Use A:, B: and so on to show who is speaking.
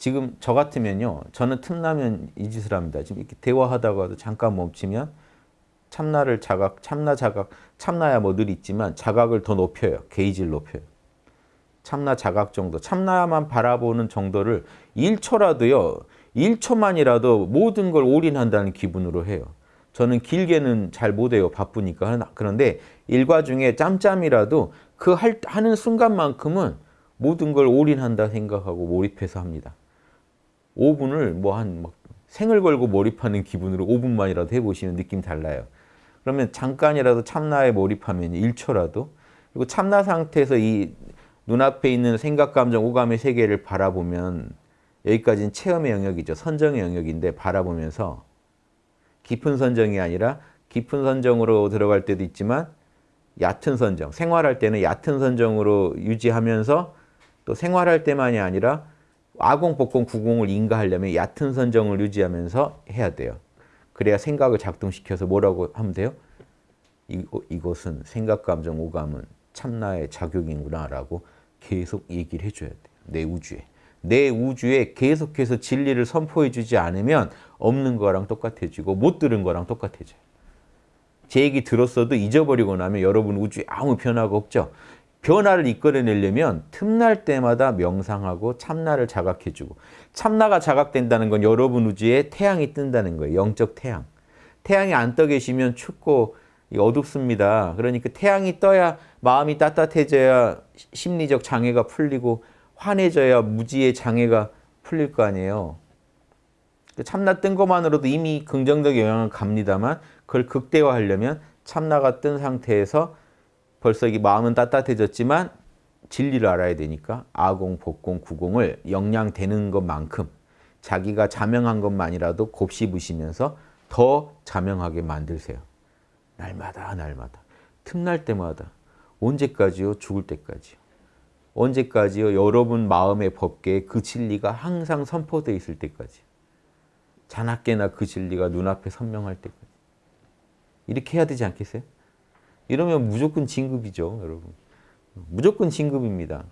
A: 지금 저 같으면요. 저는 틈나면 이 짓을 합니다. 지금 이렇게 대화하다가도 잠깐 멈추면 참나를 자각, 참나 자각, 참나야 뭐 늘 있지만 자각을 더 높여요. 게이지를 높여요. 참나 자각 정도, 참나만 바라보는 정도를 1초라도요. 1초만이라도 모든 걸 올인한다는 기분으로 해요. 저는 길게는 잘 못해요. 바쁘니까. 그런데 일과 중에 짬짬이라도 그 할, 하는 순간만큼은 모든 걸 올인한다 생각하고 몰입해서 합니다. 5분을 뭐한 생을 걸고 몰입하는 기분으로 5분만이라도 해보시면 느낌 달라요. 그러면 잠깐이라도 참나에 몰입하면 1초라도 그리고 참나 상태에서 이 눈앞에 있는 생각, 감정, 오감의 세계를 바라보면 여기까지는 체험의 영역이죠. 선정의 영역인데 바라보면서 깊은 선정이 아니라 깊은 선정으로 들어갈 때도 있지만 얕은 선정, 생활할 때는 얕은 선정으로 유지하면서 또 생활할 때만이 아니라 아공, 복공, 구공을 인가하려면 얕은 선정을 유지하면서 해야 돼요. 그래야 생각을 작동시켜서 뭐라고 하면 돼요? 이곳은 생각, 감정, 오감은 참나의 작용이구나 라고 계속 얘기를 해줘야 돼요. 내 우주에. 내 우주에 계속해서 진리를 선포해 주지 않으면 없는 거랑 똑같아지고 못 들은 거랑 똑같아져요. 제 얘기 들었어도 잊어버리고 나면 여러분 우주에 아무 변화가 없죠. 변화를 이끌어내려면 틈날 때마다 명상하고 참나를 자각해주고 참나가 자각된다는 건 여러분 우주에 태양이 뜬다는 거예요. 영적 태양. 태양이 안 떠 계시면 춥고 어둡습니다. 그러니까 태양이 떠야 마음이 따뜻해져야 심리적 장애가 풀리고 환해져야 무지의 장애가 풀릴 거 아니에요. 참나 뜬 것만으로도 이미 긍정적 영향을 갑니다만 그걸 극대화하려면 참나가 뜬 상태에서 벌써 이 마음은 따뜻해졌지만 진리를 알아야 되니까 아공, 복공, 구공을 영양되는 것만큼 자기가 자명한 것만이라도 곱씹으시면서 더 자명하게 만들세요. 날마다 날마다 틈날 때마다 언제까지요? 죽을 때까지요. 언제까지요? 여러분 마음의 법계에 그 진리가 항상 선포되어 있을 때까지. 자나깨나 그 진리가 눈앞에 선명할 때까지. 이렇게 해야 되지 않겠어요? 이러면 무조건 진급이죠, 여러분. 무조건 진급입니다.